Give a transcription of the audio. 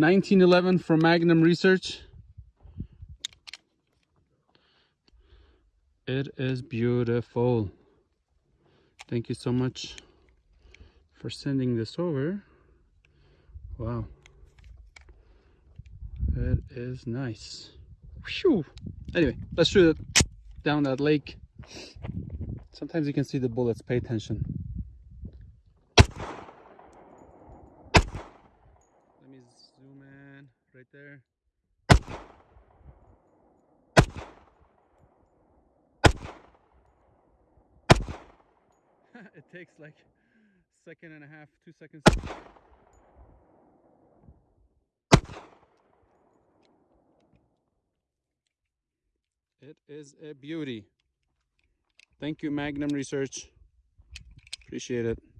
nine seven eleven from Magnum research air is beautiful thank you so much for sending the so نائسائمزن very thank you Magnum ریسرچریٹ